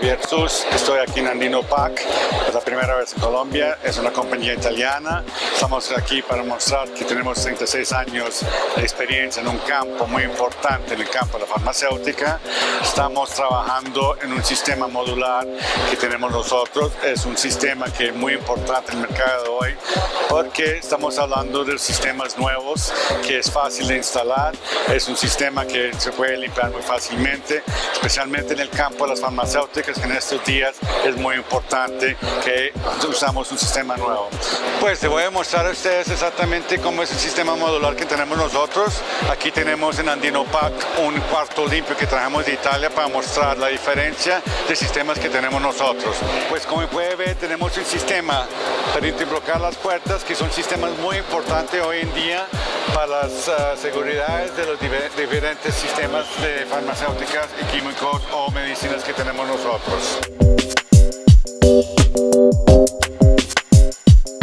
Jesús, estoy aquí en Andino Pack, es la primera vez en Colombia, es una compañía italiana. Estamos aquí para mostrar que tenemos 36 años de experiencia en un campo muy importante, en el campo de la farmacéutica. Estamos trabajando en un sistema modular que tenemos nosotros, es un sistema que es muy importante en el mercado de hoy porque estamos hablando de sistemas nuevos que es fácil de instalar, es un sistema que se puede limpiar muy fácilmente, especialmente en el campo de las farmacéuticas, que en estos días es muy importante que usamos un sistema nuevo. Pues te voy a mostrar a ustedes exactamente cómo es el sistema modular que tenemos nosotros. Aquí tenemos en Andino Pack un cuarto limpio que trajimos de Italia para mostrar la diferencia de sistemas que tenemos nosotros. Pues como puede ver tenemos un sistema para interbloquear las puertas que son sistemas muy importantes hoy en día para las uh, seguridades de los diferentes sistemas de farmacéuticas y químicos o medicinas que tenemos nosotros.